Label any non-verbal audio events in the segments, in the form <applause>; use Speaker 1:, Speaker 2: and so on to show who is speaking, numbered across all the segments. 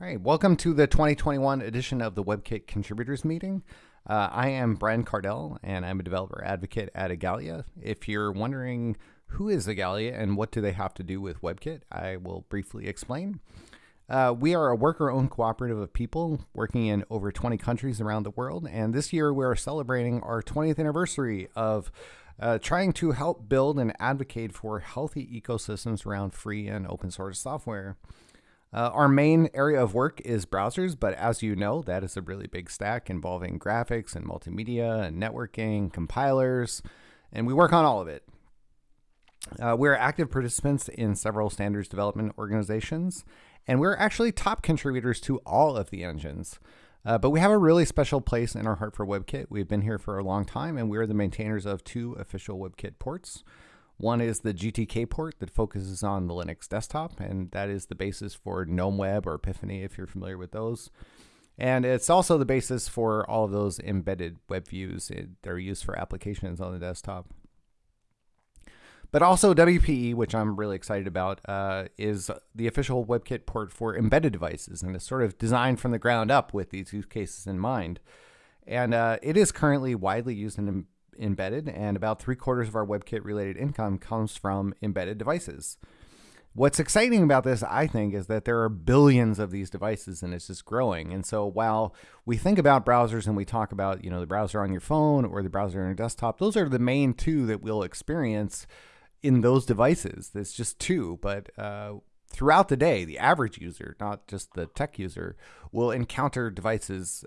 Speaker 1: All right, welcome to the 2021 edition of the WebKit Contributors Meeting. Uh, I am Brian Kardell, and I'm a developer advocate at Igalia. If you're wondering who is Igalia and what do they have to do with WebKit, I will briefly explain. Uh, we are a worker-owned cooperative of people working in over 20 countries around the world, and this year we are celebrating our 20th anniversary of uh, trying to help build and advocate for healthy ecosystems around free and open source software. Uh, our main area of work is browsers, but as you know, that is a really big stack involving graphics and multimedia and networking, compilers, and we work on all of it. Uh, we're active participants in several standards development organizations, and we're actually top contributors to all of the engines. Uh, but we have a really special place in our heart for WebKit. We've been here for a long time, and we're the maintainers of two official WebKit ports. One is the GTK port that focuses on the Linux desktop, and that is the basis for GNOME Web or Epiphany if you're familiar with those. And it's also the basis for all of those embedded web views that are used for applications on the desktop. But also WPE, which I'm really excited about, uh, is the official WebKit port for embedded devices, and it's sort of designed from the ground up with these use cases in mind. And uh, it is currently widely used in embedded, and about three quarters of our WebKit related income comes from embedded devices. What's exciting about this, I think, is that there are billions of these devices and it's just growing. And so while we think about browsers and we talk about, you know, the browser on your phone or the browser on your desktop, those are the main two that we'll experience in those devices. There's just two, but uh, throughout the day, the average user, not just the tech user, will encounter devices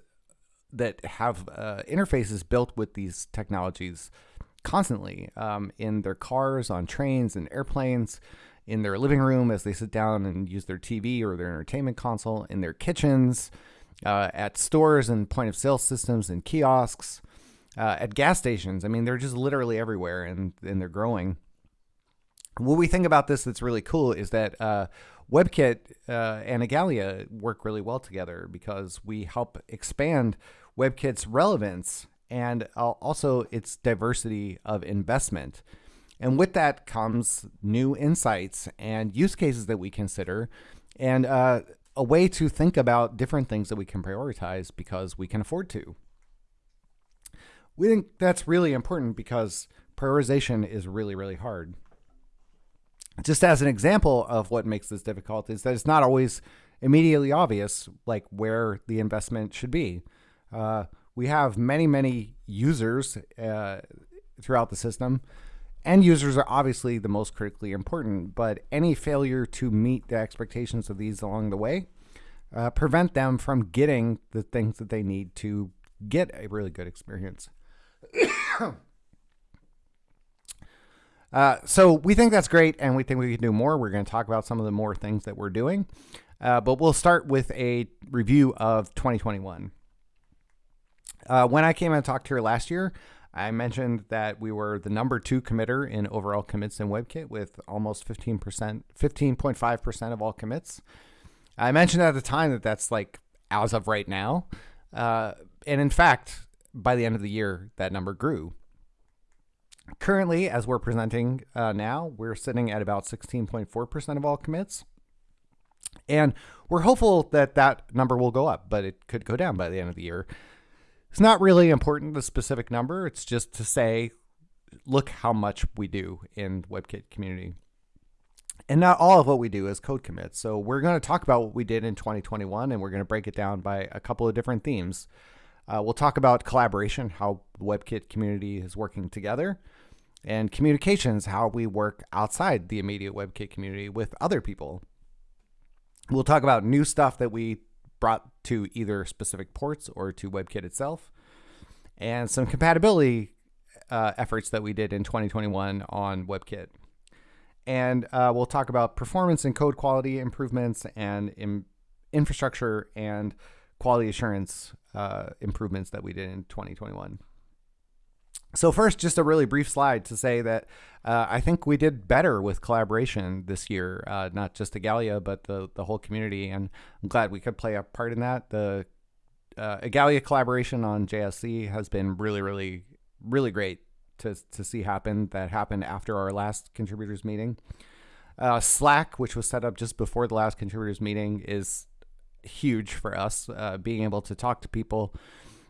Speaker 1: that have uh, interfaces built with these technologies constantly um, in their cars, on trains, and airplanes, in their living room as they sit down and use their TV or their entertainment console, in their kitchens, uh, at stores and point of sale systems and kiosks, uh, at gas stations. I mean, they're just literally everywhere and, and they're growing. What we think about this that's really cool is that uh, WebKit uh, and Igalia work really well together because we help expand WebKit's relevance and also its diversity of investment. And with that comes new insights and use cases that we consider, and uh, a way to think about different things that we can prioritize because we can afford to. We think that's really important because prioritization is really, really hard. Just as an example of what makes this difficult is that it's not always immediately obvious like where the investment should be. Uh, we have many, many users uh, throughout the system. End users are obviously the most critically important, but any failure to meet the expectations of these along the way uh, prevent them from getting the things that they need to get a really good experience. <coughs> uh, so we think that's great, and we think we can do more. We're going to talk about some of the more things that we're doing, uh, but we'll start with a review of 2021. Uh, when I came and talked to her last year, I mentioned that we were the number two committer in overall commits in WebKit with almost 15%, 15.5% of all commits. I mentioned at the time that that's like as of right now. Uh, and in fact, by the end of the year, that number grew. Currently, as we're presenting uh, now, we're sitting at about 16.4% of all commits. And we're hopeful that that number will go up, but it could go down by the end of the year. It's not really important, the specific number. It's just to say, look how much we do in WebKit community. And not all of what we do is code commits. So we're going to talk about what we did in 2021, and we're going to break it down by a couple of different themes. Uh, we'll talk about collaboration, how the WebKit community is working together, and communications, how we work outside the immediate WebKit community with other people. We'll talk about new stuff that we brought to either specific ports or to WebKit itself, and some compatibility uh, efforts that we did in 2021 on WebKit. And uh, we'll talk about performance and code quality improvements and in infrastructure and quality assurance uh, improvements that we did in 2021. So first, just a really brief slide to say that uh, I think we did better with collaboration this year, uh, not just Igalia, but the, the whole community. And I'm glad we could play a part in that. The uh, Igalia collaboration on JSC has been really, really, really great to, to see happen. That happened after our last contributors meeting. Uh, Slack, which was set up just before the last contributors meeting, is huge for us. Uh, being able to talk to people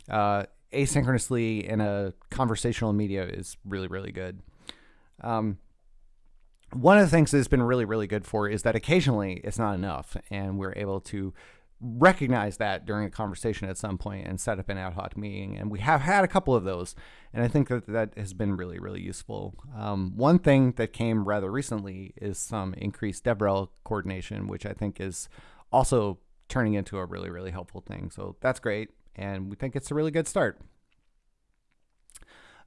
Speaker 1: uh, asynchronously in a conversational media is really, really good. Um, one of the things that's been really, really good for is that occasionally it's not enough, and we're able to recognize that during a conversation at some point and set up an ad hoc meeting. And we have had a couple of those, and I think that that has been really, really useful. Um, one thing that came rather recently is some increased DevRel coordination, which I think is also turning into a really, really helpful thing. So that's great, and we think it's a really good start.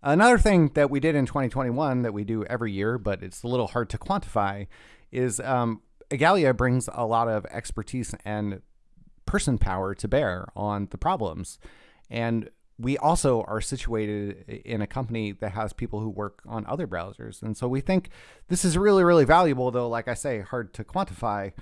Speaker 1: Another thing that we did in 2021 that we do every year, but it's a little hard to quantify, is um, brings a lot of expertise and person power to bear on the problems. And we also are situated in a company that has people who work on other browsers. And so we think this is really, really valuable, though, like I say, hard to quantify,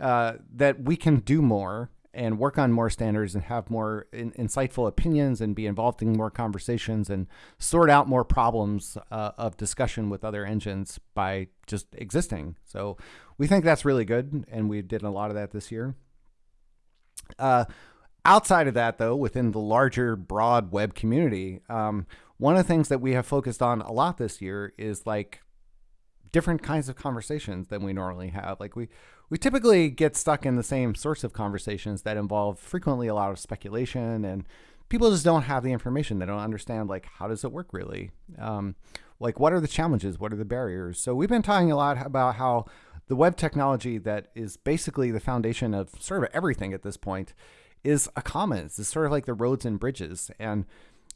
Speaker 1: uh, that we can do more and work on more standards and have more in, insightful opinions and be involved in more conversations and sort out more problems uh, of discussion with other engines by just existing. So we think that's really good. And we did a lot of that this year. Uh, outside of that, though, within the larger, broad web community, um, one of the things that we have focused on a lot this year is like different kinds of conversations than we normally have. Like we we typically get stuck in the same sorts of conversations that involve frequently a lot of speculation and people just don't have the information. They don't understand like how does it work really. Um, like what are the challenges? What are the barriers? So we've been talking a lot about how the web technology that is basically the foundation of sort of everything at this point is a commons. It's sort of like the roads and bridges. And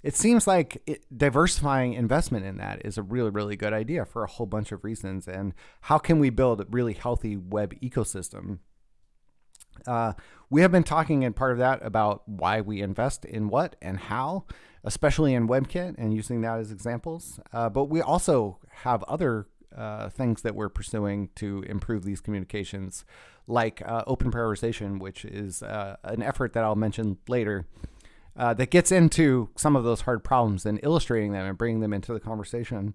Speaker 1: it seems like it, diversifying investment in that is a really, really good idea for a whole bunch of reasons. And how can we build a really healthy web ecosystem? Uh, we have been talking in part of that about why we invest in what and how, especially in WebKit and using that as examples. Uh, but we also have other uh, things that we're pursuing to improve these communications, like uh, open prioritization, which is uh, an effort that I'll mention later. Uh, that gets into some of those hard problems and illustrating them and bringing them into the conversation.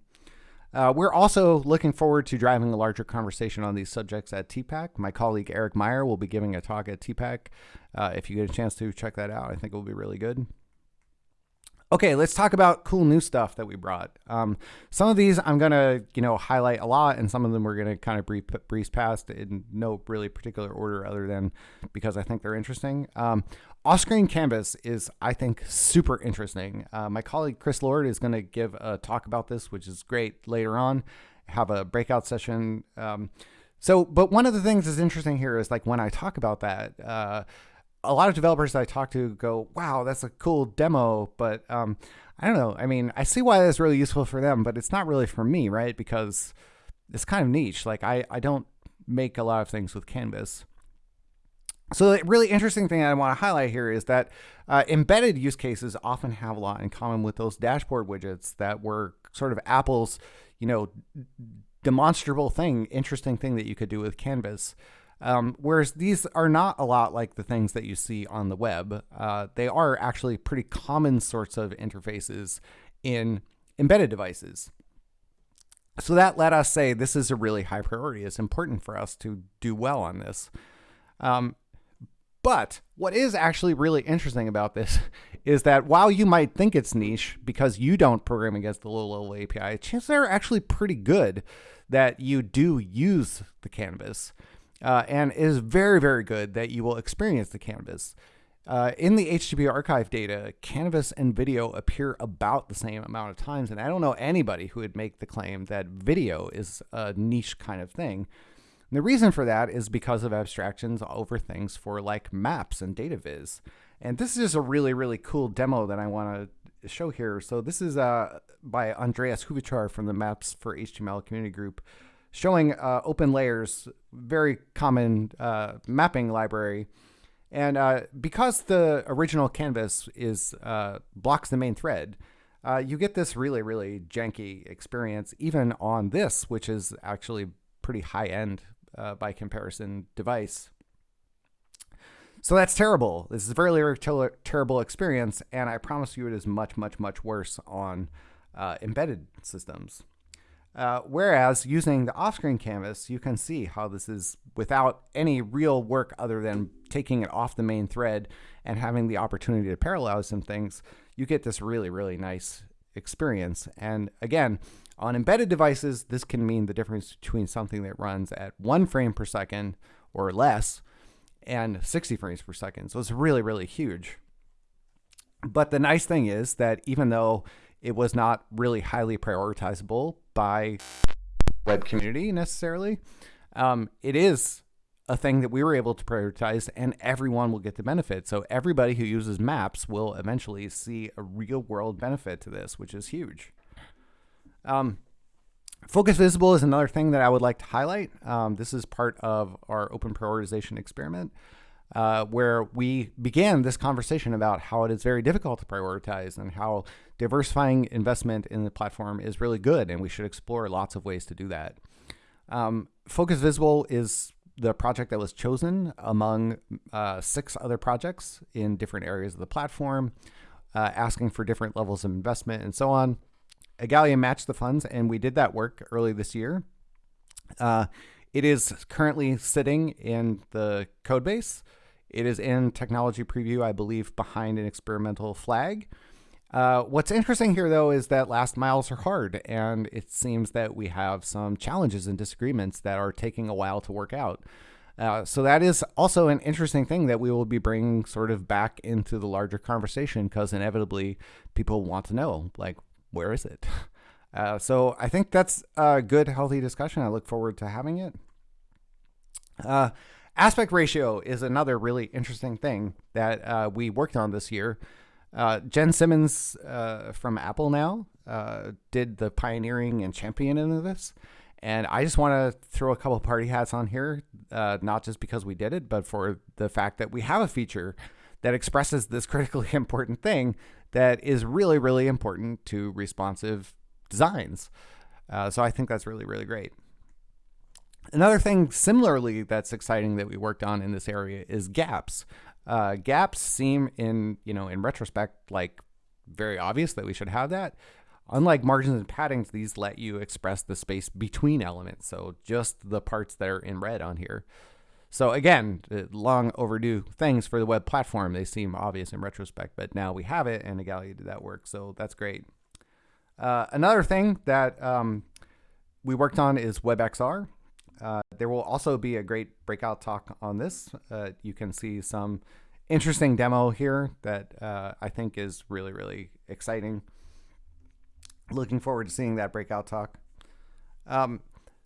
Speaker 1: Uh, we're also looking forward to driving a larger conversation on these subjects at TPAC. My colleague Eric Meyer will be giving a talk at TPAC. Uh, if you get a chance to check that out, I think it will be really good. Okay, let's talk about cool new stuff that we brought. Um, some of these I'm gonna, you know, highlight a lot, and some of them we're gonna kind of breeze, breeze past in no really particular order, other than because I think they're interesting. Um, off-screen canvas is, I think, super interesting. Uh, my colleague Chris Lord is gonna give a talk about this, which is great later on. Have a breakout session. Um, so, but one of the things that's interesting here is like when I talk about that. Uh, a lot of developers I talk to go, wow, that's a cool demo, but um, I don't know. I mean, I see why that's really useful for them, but it's not really for me, right? Because it's kind of niche. Like I, I don't make a lot of things with Canvas. So the really interesting thing I want to highlight here is that uh, embedded use cases often have a lot in common with those dashboard widgets that were sort of Apple's, you know, demonstrable thing, interesting thing that you could do with Canvas. Um, whereas these are not a lot like the things that you see on the web. Uh, they are actually pretty common sorts of interfaces in embedded devices. So that let us say this is a really high priority. It's important for us to do well on this. Um, but what is actually really interesting about this <laughs> is that while you might think it's niche because you don't program against the low level API, chances are actually pretty good that you do use the canvas uh, and it is very, very good that you will experience the canvas. Uh, in the HTTP archive data, canvas and video appear about the same amount of times, and I don't know anybody who would make the claim that video is a niche kind of thing. And the reason for that is because of abstractions over things for like maps and data viz. And this is a really, really cool demo that I want to show here. So this is uh, by Andreas Hocevar from the Maps for HTML community group showing uh, OpenLayers, very common uh, mapping library. And uh, because the original canvas is uh, blocks the main thread, uh, you get this really, really janky experience, even on this, which is actually pretty high end uh, by comparison device. So that's terrible. This is a very, very ter terrible experience, and I promise you it is much, much, much worse on embedded systems. Uh, whereas using the off-screen canvas, you can see how this is without any real work other than taking it off the main thread and having the opportunity to parallelize some things, you get this really, really nice experience. And again, on embedded devices, this can mean the difference between something that runs at one frame per second or less and 60 frames per second. So it's really, really huge. But the nice thing is that even though it was not really highly prioritizable by web community necessarily, um, it is a thing that we were able to prioritize and everyone will get the benefit. So everybody who uses maps will eventually see a real world benefit to this, which is huge. Um, Focus Visible is another thing that I would like to highlight. Um, this is part of our open prioritization experiment. Uh, where we began this conversation about how it is very difficult to prioritize and how diversifying investment in the platform is really good, and we should explore lots of ways to do that. Um, Focus Visible is the project that was chosen among uh, six other projects in different areas of the platform, uh, asking for different levels of investment and so on. Igalia matched the funds, and we did that work early this year. Uh, it is currently sitting in the code base. It is in technology preview, I believe, behind an experimental flag. Uh, what's interesting here, though, is that last miles are hard, and it seems that we have some challenges and disagreements that are taking a while to work out. Uh, so that is also an interesting thing that we will be bringing sort of back into the larger conversation because inevitably people want to know, like, where is it? <laughs> Uh, so I think that's a good, healthy discussion. I look forward to having it. Uh, aspect ratio is another really interesting thing that uh, we worked on this year. Uh, Jen Simmons uh, from Apple now uh, did the pioneering and champion into this. And I just want to throw a couple <laughs> party hats on here, not just because we did it, but for the fact that we have a feature that expresses this <laughs> critically important thing that is really, really important to responsive designs. Uh, so I think that's really, really great. Another thing similarly that's exciting that we worked on in this area is gaps. Uh, gaps seem in, you know, in retrospect, like very obvious that we should have that. Unlike margins and paddings, these let you express the space between elements. So just the parts that are in red on here. So again, long overdue things for the web platform. They seem obvious in retrospect, but now we have it, and Igalia did that work, so that's great. Uh, another thing that um, we worked on is WebXR. Uh, there will also be a great breakout talk on this. Uh, you can see some interesting demo here that uh, I think is really, really exciting. Looking forward to seeing that breakout talk. Um,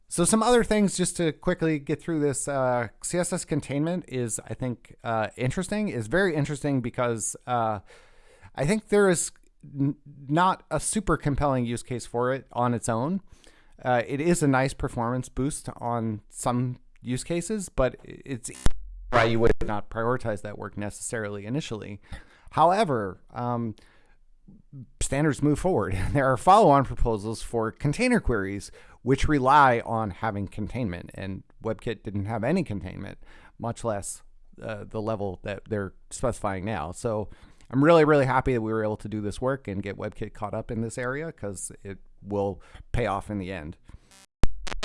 Speaker 1: so some other things just to quickly get through this. Uh, CSS containment is, I think, uh, interesting. is very interesting because I think there is not a super compelling use case for it on its own. Uh, it is a nice performance boost on some use cases, but it's why you would not prioritize that work necessarily initially. However, um, standards move forward. <laughs> There are follow-on proposals for container queries which rely on having containment. And WebKit didn't have any containment, much less uh, the level that they're specifying now. So I'm really, really happy that we were able to do this work and get WebKit caught up in this area because it will pay off in the end.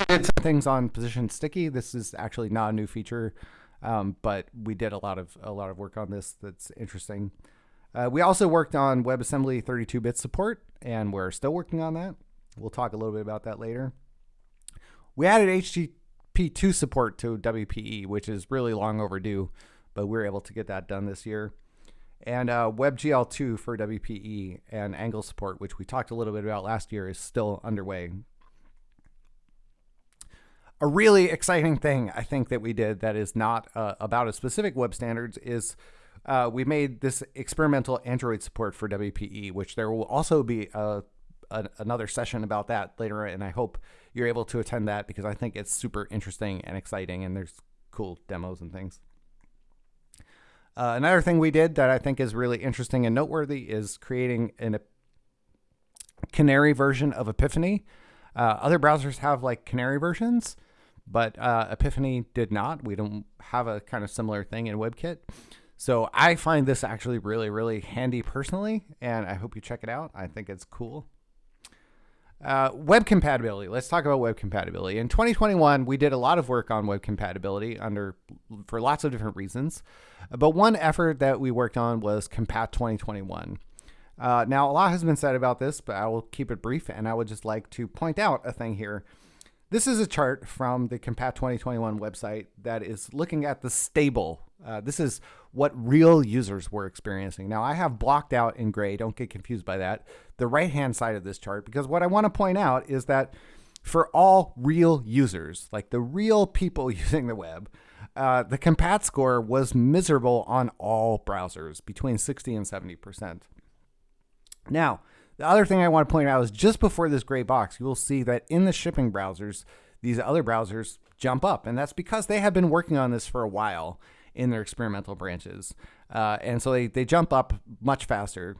Speaker 1: Some things on position sticky. This is actually not a new feature, um, but we did a lot of a lot of work on this. That's interesting. Uh, we also worked on WebAssembly 32-bit support, and we're still working on that. We'll talk a little bit about that later. We added HTTP2 support to WPE, which is really long overdue, but we were able to get that done this year. And uh, WebGL2 for WPE and Angle support, which we talked a little bit about last year, is still underway. A really exciting thing I think that we did that is not uh, about a specific web standards is uh, we made this experimental Android support for WPE, which there will also be a a, another session about that later, and I hope you're able to attend that because I think it's super interesting and exciting, and there's cool demos and things. Uh, another thing we did that I think is really interesting and noteworthy is creating an a Canary version of Epiphany. Uh, other browsers have like Canary versions, but uh, Epiphany did not. We don't have a kind of similar thing in WebKit. So I find this actually really, really handy personally, and I hope you check it out. I think it's cool. Uh, web compatibility. Let's talk about web compatibility. In 2021, we did a lot of work on web compatibility under for lots of different reasons. But one effort that we worked on was Compat 2021. Uh, now, a lot has been said about this, but I will keep it brief, and I would just like to point out a thing here. This is a chart from the Compat 2021 website that is looking at the stable. Uh, this is what real users were experiencing. Now, I have blocked out in gray, don't get confused by that, the right hand side of this chart, because what I want to point out is that for all real users, like the real people <laughs> using the web, uh, the compat score was miserable on all browsers, between 60 and 70%. Now, the other thing I want to point out is just before this gray box, you will see that in the shipping browsers, these other browsers jump up. And that's because they have been working on this for a while in their experimental branches. Uh, and so they, they jump up much faster.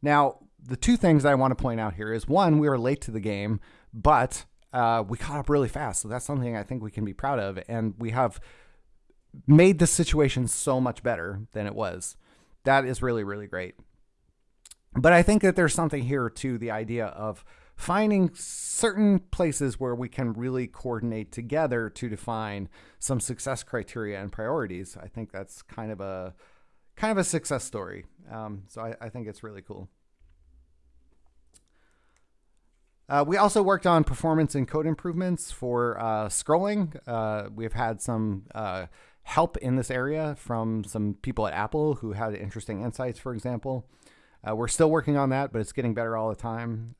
Speaker 1: Now, the two things I want to point out here is one, we were late to the game, but uh, we caught up really fast. So that's something I think we can be proud of. And we have made the situation so much better than it was. That is really, really great. But I think that there's something here to the idea of finding certain places where we can really coordinate together to define some success criteria and priorities. I think that's kind of a kind of a success story. Um, so I, I, think it's really cool. Uh, we also worked on performance and code improvements for uh, scrolling. Uh, we've had some uh, help in this area from some people at Apple who had interesting insights, for example. Uh, we're still working on that, but it's getting better all the time.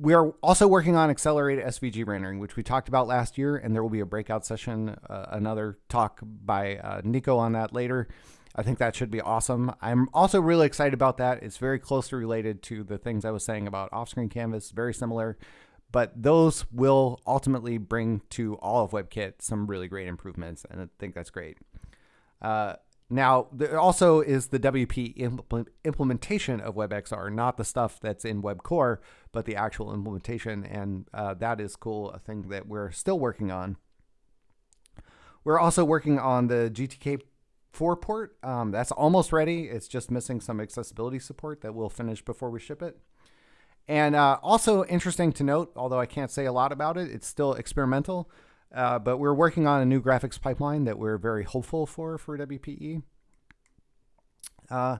Speaker 1: We are also working on accelerated SVG rendering, which we talked about last year, and there will be a breakout session, uh, another talk by uh, Nico on that later. I think that should be awesome. I'm also really excited about that. It's very closely related to the things I was saying about off-screen canvas, very similar, but those will ultimately bring to all of WebKit some really great improvements, and I think that's great. Uh, now, there also is the WP impl implementation of WebXR, not the stuff that's in WebCore, but the actual implementation. And uh, that is cool, a thing that we're still working on. We're also working on the GTK 4 port. Um, that's almost ready. It's just missing some accessibility support that we'll finish before we ship it. And uh, also interesting to note, although I can't say a lot about it, it's still experimental. Uh, but we're working on a new graphics pipeline that we're very hopeful for for WPE. Uh,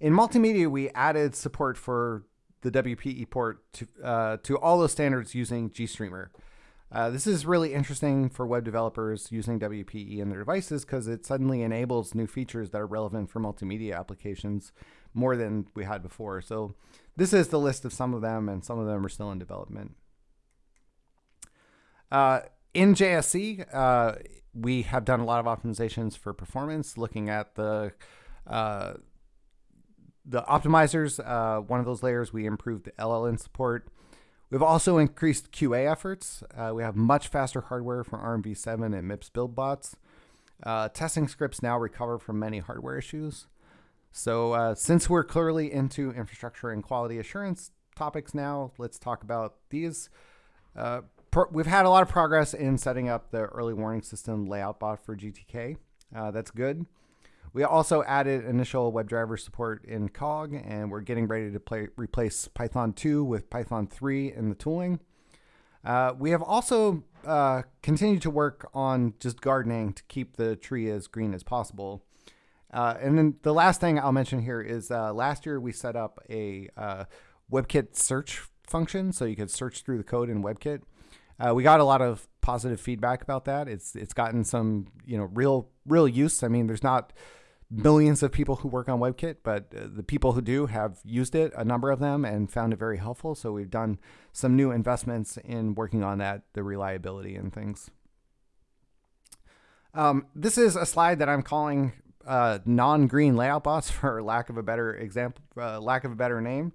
Speaker 1: in multimedia, we added support for the WPE port to, uh, to all those standards using GStreamer. Uh, this is really interesting for web developers using WPE in their devices because it suddenly enables new features that are relevant for multimedia applications more than we had before. So this is the list of some of them, and some of them are still in development. In JSC, uh, we have done a lot of optimizations for performance, looking at the uh, the optimizers. Uh, one of those layers, we improved the LLInt support. We've also increased QA efforts. Uh, we have much faster hardware for ARMv7 and MIPS build bots. Uh, testing scripts now recover from many hardware issues. So uh, since we're clearly into infrastructure and quality assurance topics now, let's talk about these. Uh, we've had a lot of progress in setting up the early warning system layout bot for GTK. Uh, that's good. We also added initial WebDriver support in COG, and we're getting ready to play, replace Python 2 with Python 3 in the tooling. Uh, we have also uh, continued to work on just gardening to keep the tree as green as possible. Uh, and then the last thing I'll mention here is uh, last year we set up a uh, WebKit search function, so you could search through the code in WebKit. Uh, we got a lot of positive feedback about that. It's it's gotten some you know real real use. I mean, there's not millions of people who work on WebKit, but uh, the people who do have used it, a number of them, and found it very helpful. So we've done some new investments in working on that, the reliability and things. Um, this is a slide that I'm calling uh, non-green layout bots <laughs> for lack of a better example, uh, lack of a better name.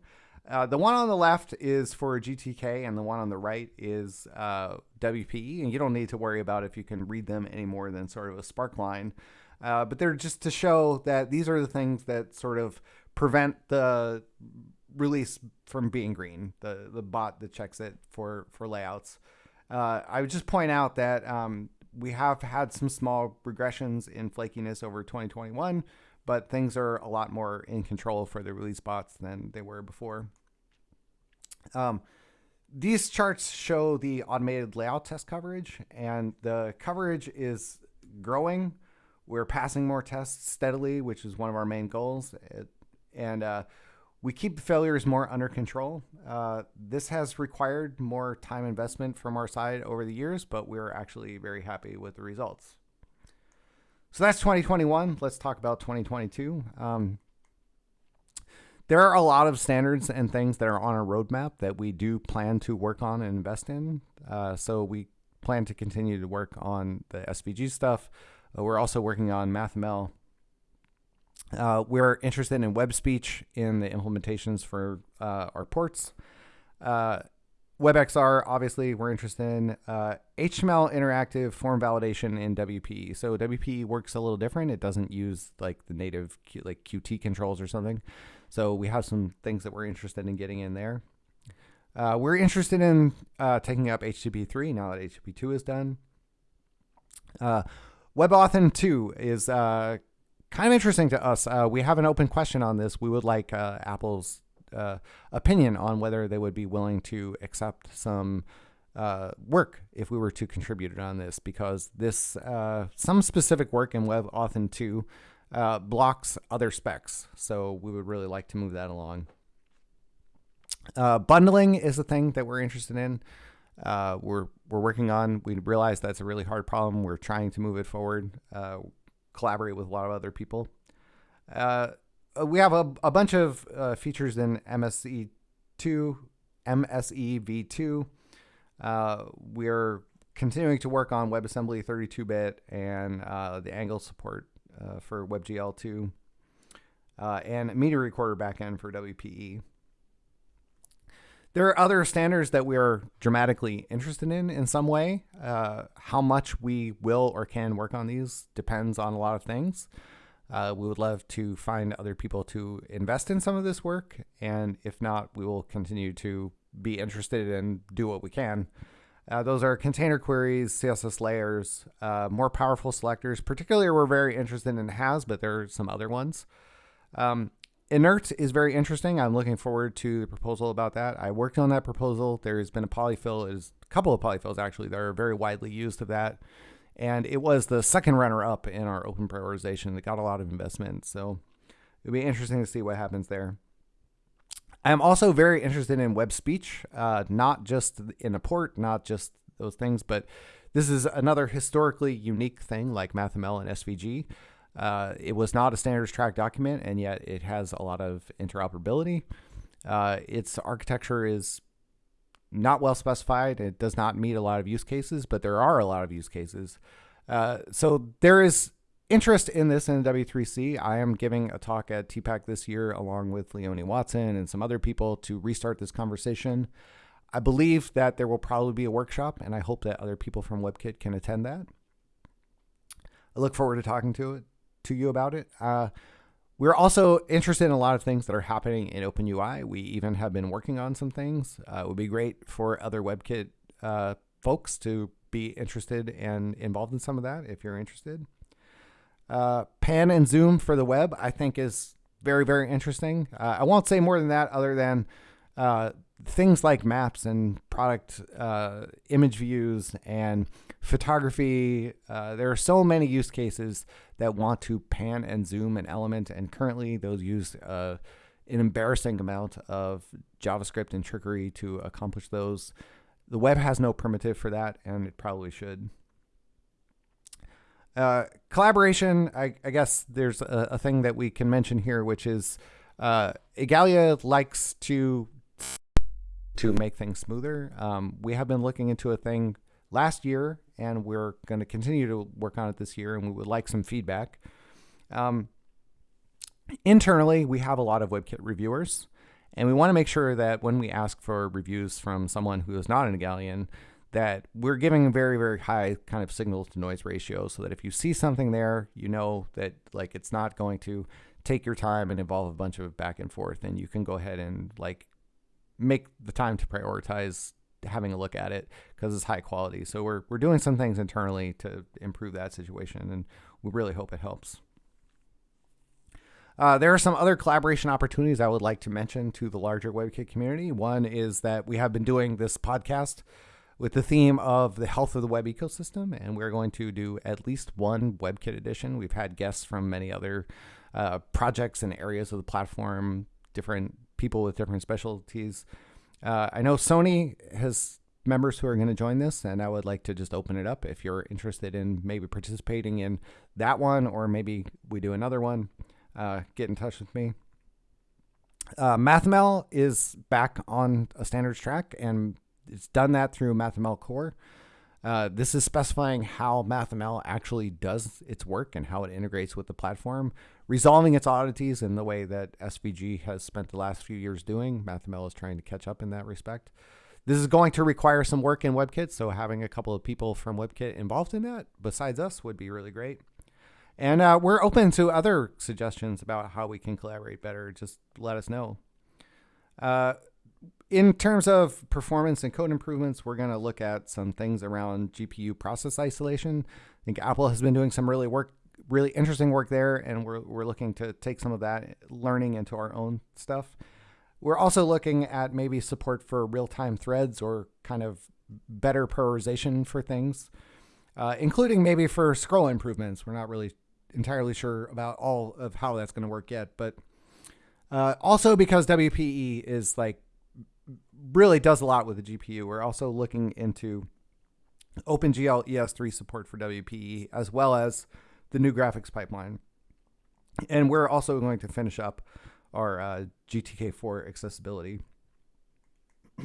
Speaker 1: Uh, the one on the left is for GTK, and the one on the right is uh, WPE. And you don't need to worry about if you can read them any more than sort of a spark line. Uh, but they're just to show that these are the things that sort of prevent the release from being green. The the bot that checks it for for layouts. Uh, I would just point out that um, we have had some small regressions in flakiness over 2021 but things are a lot more in control for the release bots than they were before. Um, these charts show the automated layout test coverage, and the coverage is growing. We're passing more tests steadily, which is one of our main goals. It, and uh, we keep failures more under control. Uh, this has required more time investment from our side over the years, but we're actually very happy with the results. So that's 2021. Let's talk about 2022. Um, there are a lot of standards and things that are on our roadmap that we do plan to work on and invest in. Uh, so we plan to continue to work on the SVG stuff. Uh, we're also working on MathML. Uh, we're interested in web speech in the implementations for uh, our ports. WebXR, obviously, we're interested in HTML uh, interactive form validation in WPE. So WPE works a little different. It doesn't use like the native Q, like Qt controls or something. So we have some things that we're interested in getting in there. Uh, we're interested in uh, taking up HTTP3 now that HTTP2 is done. Uh, WebAuthn 2 is uh, kind of interesting to us. Uh, we have an open question on this. We would like uh, Apple's uh, opinion on whether they would be willing to accept some uh, work if we were to contribute on this because this uh, some specific work in Web WebAuthn 2 uh, blocks other specs. So we would really like to move that along. Uh, bundling is a thing that we're interested in. Uh, we're we're working on. We realize that's a really hard problem. We're trying to move it forward. collaborate with a lot of other people. Uh, we have a, a bunch of uh, features in MSE2, MSE v2. Uh, we're continuing to work on WebAssembly 32-bit and uh, the Angle support uh, for WebGL2 uh, and Media Recorder backend for WPE. There are other standards that we are dramatically interested in in some way. how much we will or can work on these depends on a lot of things. Uh, we would love to find other people to invest in some of this work. And if not, we will continue to be interested and do what we can. Uh, those are container queries, CSS layers, uh, more powerful selectors. Particularly, we're very interested in has, but there are some other ones. Um, inert is very interesting. I'm looking forward to the proposal about that. I worked on that proposal. There's been a polyfill, is a couple of polyfills actually that are very widely used of that and it was the second runner-up in our open prioritization that got a lot of investment. So it'll be interesting to see what happens there. I'm also very interested in web speech, uh, not just in a port, not just those things, but this is another historically unique thing like MathML and SVG. Uh, it was not a standards track document, and yet it has a lot of interoperability. Uh, its architecture is not well specified. It does not meet a lot of use cases, but there are a lot of use cases. Uh, so there is interest in this in W3C. I am giving a talk at TPAC this year along with Leonie Watson and some other people to restart this conversation. I believe that there will probably be a workshop, and I hope that other people from WebKit can attend that. I look forward to talking to it to you about it. Uh, we're also interested in a lot of things that are happening in OpenUI. We even have been working on some things. Uh, it would be great for other WebKit uh, folks to be interested and involved in some of that if you're interested. Uh, pan and zoom for the web, I think, is very, very interesting. Uh, I won't say more than that other than uh, things like maps and product uh, image views and photography. Uh, there are so many use cases that want to pan and zoom an element, and currently those use uh, an embarrassing amount of JavaScript and trickery to accomplish those. The web has no primitive for that, and it probably should. Uh, collaboration, I, I, guess there's a, a, thing that we can mention here, which is uh, Igalia likes to to make things smoother. Um, we have been looking into a thing last year, and we're going to continue to work on it this year, and we would like some feedback. Um, internally, we have a lot of WebKit reviewers, and we want to make sure that when we ask for reviews from someone who is not an Igalian, that we're giving very, very high kind of signal to noise ratio so that if you see something there, you know that like it's not going to take your time and involve a bunch of back and forth, and you can go ahead and like make the time to prioritize having a look at it because it's high quality. So we're, we're doing some things internally to improve that situation, and we really hope it helps. Uh, there are some other collaboration opportunities I would like to mention to the larger WebKit community. One is that we have been doing this podcast with the theme of the health of the web ecosystem, and we're going to do at least one WebKit edition. We've had guests from many other uh, projects and areas of the platform, different people with different specialties. Uh, I know Sony has members who are going to join this, and I would like to just open it up if you're interested in maybe participating in that one, or maybe we do another one uh, get in touch with me. Uh, MathML is back on a standards track, and it's done that through MathML Core. Uh, this is specifying how MathML actually does its work and how it integrates with the platform, resolving its oddities in the way that SVG has spent the last few years doing. MathML is trying to catch up in that respect. This is going to require some work in WebKit, so having a couple of people from WebKit involved in that, besides us, would be really great. And uh, we're open to other suggestions about how we can collaborate better. Just let us know. Uh, in terms of performance and code improvements, we're going to look at some things around GPU process isolation. I think Apple has been doing some really work, really interesting work there, and we're, we're looking to take some of that learning into our own stuff. We're also looking at maybe support for real-time threads or kind of better prioritization for things, uh, including maybe for scroll improvements. We're not really entirely sure about all of how that's going to work yet, but uh, also because WPE is like really does a lot with the GPU, we're also looking into OpenGL ES3 support for WPE as well as the new graphics pipeline. And we're also going to finish up our uh, GTK4 accessibility. <clears throat>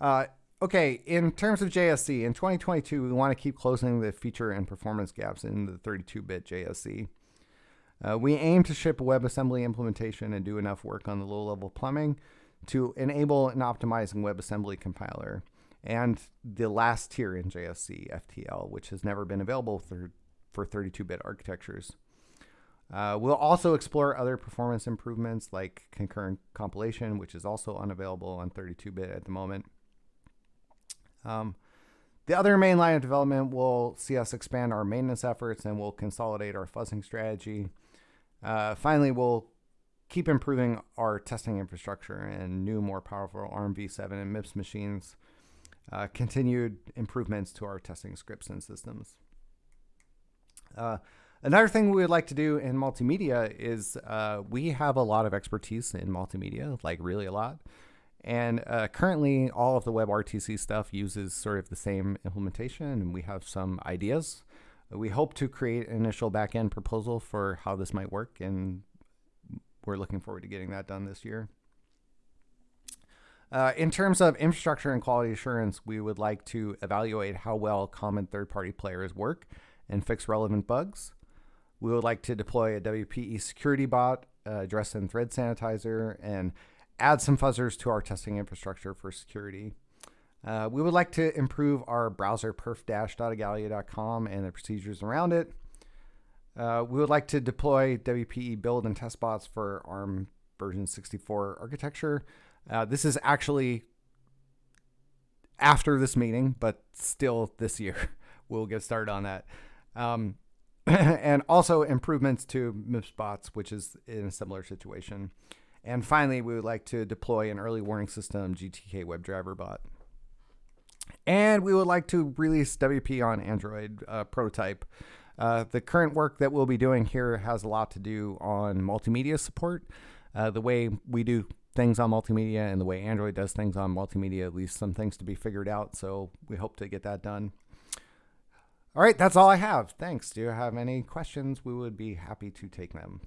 Speaker 1: uh, Okay, in terms of JSC, in 2022, we want to keep closing the feature and performance gaps in the 32-bit JSC. Uh, we aim to ship a WebAssembly implementation and do enough work on the low-level plumbing to enable an optimizing WebAssembly compiler and the last tier in JSC, FTL, which has never been available for, for 32-bit architectures. Uh, we'll also explore other performance improvements like concurrent compilation, which is also unavailable on 32-bit at the moment. Um, the other main line of development will see us expand our maintenance efforts and we'll consolidate our fuzzing strategy. Uh, finally, we'll keep improving our testing infrastructure and new, more powerful ARM v7 and MIPS machines. Uh, continued improvements to our testing scripts and systems. Uh, another thing we would like to do in multimedia is uh, we have a lot of expertise in multimedia, like really a lot. And uh, currently, all of the WebRTC stuff uses sort of the same implementation, and we have some ideas. We hope to create an initial backend proposal for how this might work, and we're looking forward to getting that done this year. Uh, in terms of infrastructure and quality assurance, we would like to evaluate how well common third-party players work and fix relevant bugs. We would like to deploy a WPE security bot, uh, address and thread sanitizer, and add some fuzzers to our testing infrastructure for security. Uh, we would like to improve our browser perf-igalia.com and the procedures around it. Uh, we would like to deploy WPE build and test bots for ARM version 64 architecture. Uh, this is actually after this meeting, but still this year. <laughs> we'll get started on that. Um, <clears throat> and also improvements to MIPS bots, which is in a similar situation. And finally, we would like to deploy an early warning system GTK WebDriver bot. And we would like to release WP on Android uh, prototype. Uh, the current work that we'll be doing here has a lot to do on multimedia support. Uh, the way we do things on multimedia and the way Android does things on multimedia, at least some things to be figured out. So we hope to get that done. All right, that's all I have. Thanks. Do you have any questions? We would be happy to take them.